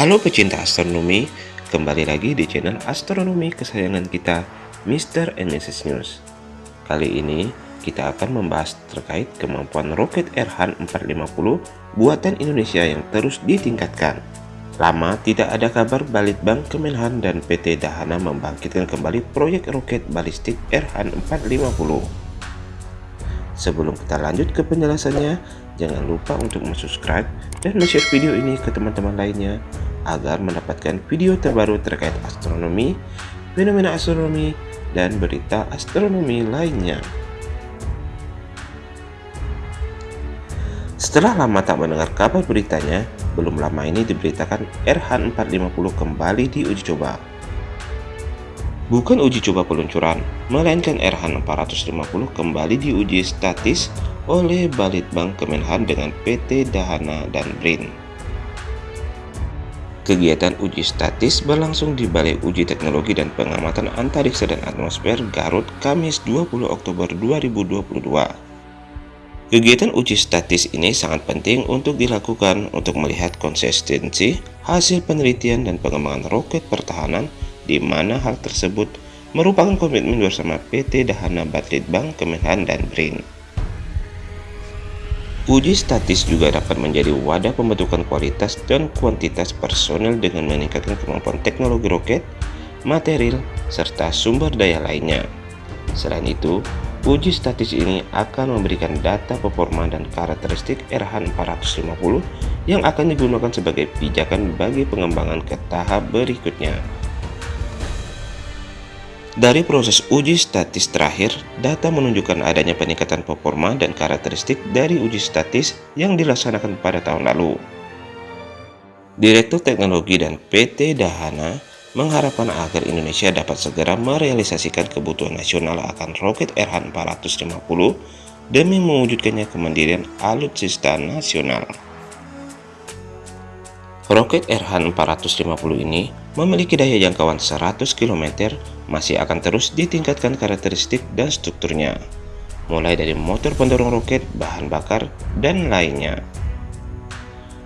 Halo pecinta astronomi, kembali lagi di channel astronomi kesayangan kita, Mr. and Mrs. News. Kali ini kita akan membahas terkait kemampuan roket Erhan 450 buatan Indonesia yang terus ditingkatkan. Lama tidak ada kabar Balitbang Kemenhan dan PT Dahana membangkitkan kembali proyek roket balistik Erhan 450. Sebelum kita lanjut ke penjelasannya, jangan lupa untuk subscribe dan share video ini ke teman-teman lainnya agar mendapatkan video terbaru terkait astronomi, fenomena astronomi, dan berita astronomi lainnya. Setelah lama tak mendengar kabar beritanya, belum lama ini diberitakan RH 450 kembali diuji coba. Bukan uji coba peluncuran, melainkan RH 450 kembali diuji statis oleh Balitbang Kemenhan dengan PT Dahana dan BRIN. Kegiatan uji statis berlangsung di Balai Uji Teknologi dan Pengamatan Antariksa dan Atmosfer Garut Kamis 20 Oktober 2022. Kegiatan uji statis ini sangat penting untuk dilakukan untuk melihat konsistensi hasil penelitian dan pengembangan roket pertahanan di mana hal tersebut merupakan komitmen bersama PT Dahana Bank Kemenhan dan BRIN. Uji statis juga dapat menjadi wadah pembentukan kualitas dan kuantitas personel dengan meningkatkan kemampuan teknologi roket, material, serta sumber daya lainnya. Selain itu, uji statis ini akan memberikan data performa dan karakteristik RH 450 yang akan digunakan sebagai pijakan bagi pengembangan ke tahap berikutnya. Dari proses uji statis terakhir, data menunjukkan adanya peningkatan performa dan karakteristik dari uji statis yang dilaksanakan pada tahun lalu. Direktur Teknologi dan PT Dahana mengharapkan agar Indonesia dapat segera merealisasikan kebutuhan nasional akan roket RH-450 demi mewujudkannya kemandirian alutsista nasional. Roket RH-450 ini memiliki daya jangkauan 100 km masih akan terus ditingkatkan karakteristik dan strukturnya, mulai dari motor pendorong roket, bahan bakar, dan lainnya.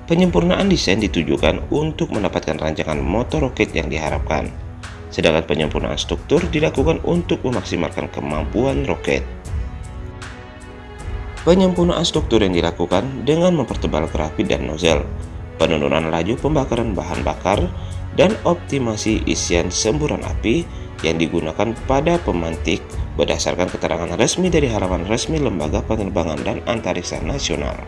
Penyempurnaan desain ditujukan untuk mendapatkan rancangan motor roket yang diharapkan, sedangkan penyempurnaan struktur dilakukan untuk memaksimalkan kemampuan roket. Penyempurnaan struktur yang dilakukan dengan mempertebal grafit dan nozzle, penurunan laju pembakaran bahan bakar, dan optimasi isian semburan api yang digunakan pada pemantik berdasarkan keterangan resmi dari halaman resmi Lembaga Penerbangan dan Antariksa Nasional.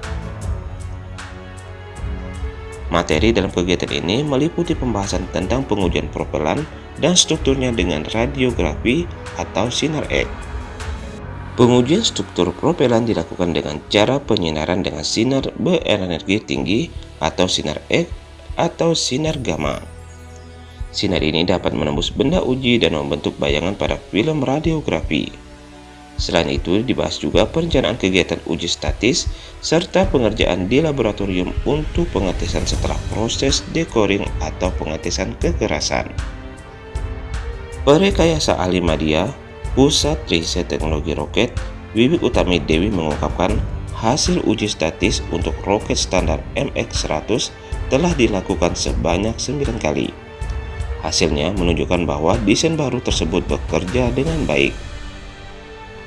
Materi dalam kegiatan ini meliputi pembahasan tentang pengujian propelan dan strukturnya dengan radiografi atau sinar X. Pengujian struktur propelan dilakukan dengan cara penyinaran dengan sinar berenergi tinggi atau sinar X atau sinar gamma. Sinar ini dapat menembus benda uji dan membentuk bayangan pada film radiografi. Selain itu, dibahas juga perencanaan kegiatan uji statis serta pengerjaan di laboratorium untuk pengetesan setelah proses decoring atau pengetesan kekerasan. Perekayasa ahli media Pusat Riset Teknologi Roket, Wiwik Utami Dewi mengungkapkan hasil uji statis untuk roket standar MX-100 telah dilakukan sebanyak 9 kali. Hasilnya menunjukkan bahwa desain baru tersebut bekerja dengan baik.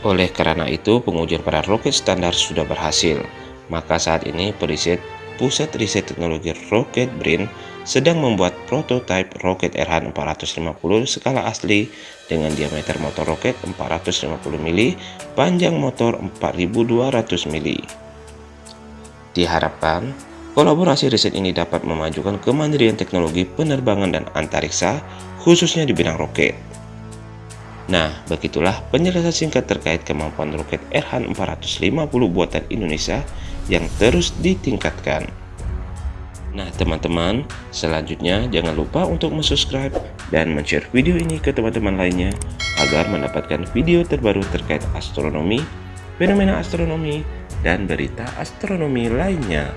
Oleh karena itu, pengujian pada roket standar sudah berhasil. Maka saat ini periset Pusat Riset Teknologi Roket BRIN sedang membuat prototipe roket RH450 skala asli dengan diameter motor roket 450 mili, panjang motor 4200 mili. Diharapkan, kolaborasi riset ini dapat memajukan kemandirian teknologi penerbangan dan antariksa, khususnya di bidang roket. Nah, begitulah penjelasan singkat terkait kemampuan roket RH450 buatan Indonesia yang terus ditingkatkan. Nah teman-teman, selanjutnya jangan lupa untuk subscribe dan share video ini ke teman-teman lainnya agar mendapatkan video terbaru terkait astronomi, fenomena astronomi, dan berita astronomi lainnya.